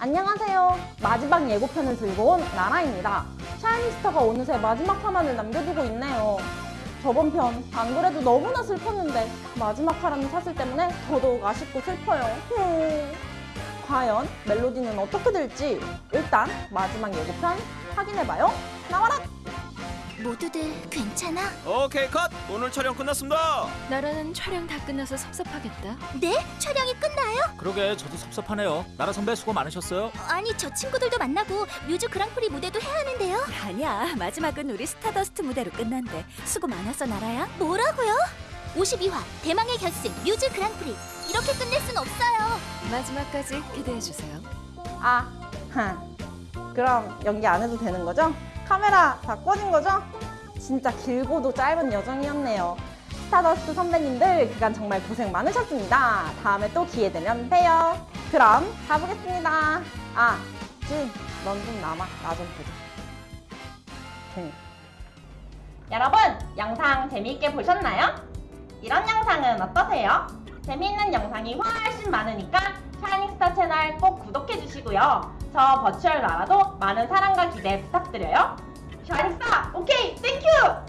안녕하세요. 마지막 예고편을 들고 온 나라입니다. 샤이니스타가 어느새 마지막 화만을 남겨두고 있네요. 저번 편 안 그래도 너무나 슬펐는데 마지막 화라는 사슬 때문에 더더욱 아쉽고 슬퍼요. 후. 과연 멜로디는 어떻게 될지 일단 마지막 예고편 확인해봐요. 나와라! 모두들 괜찮아? 오케이 컷! 오늘 촬영 끝났습니다. 나라는 촬영 다 끝나서 섭섭하겠다. 네? 촬영이 끝나요? 그러게 저도 섭섭하네요. 나라 선배 수고 많으셨어요. 아니 저 친구들도 만나고 뮤즈 그랑프리 무대도 해야 하는데요 아니야 마지막은 우리 스타더스트 무대로 끝난대 수고 많았어 나라야 뭐라고요? 52화 대망의 결승 뮤즈 그랑프리 이렇게 끝낼 순 없어요 마지막까지 기대해 주세요. 아, 하. 그럼 연기 안 해도 되는 거죠? 카메라 다 꺼진 거죠? 진짜 길고도 짧은 여정이었네요. 스타더스트 선배님들 그간 정말 고생 많으셨습니다. 다음에 또 기회 되면 봬요. 그럼 가보겠습니다. 아, 진, 넌 좀 남아. 나 좀 보자. 응. 여러분, 영상 재미있게 보셨나요? 이런 영상은 어떠세요? 재미있는 영상이 훨씬 많으니까 샤이닝스타 채널 꼭 구독해주시고요. 저 virtual 나라도 많은 사랑과 기대 부탁드려요. 샤이닝스타, 오케이, 땡큐!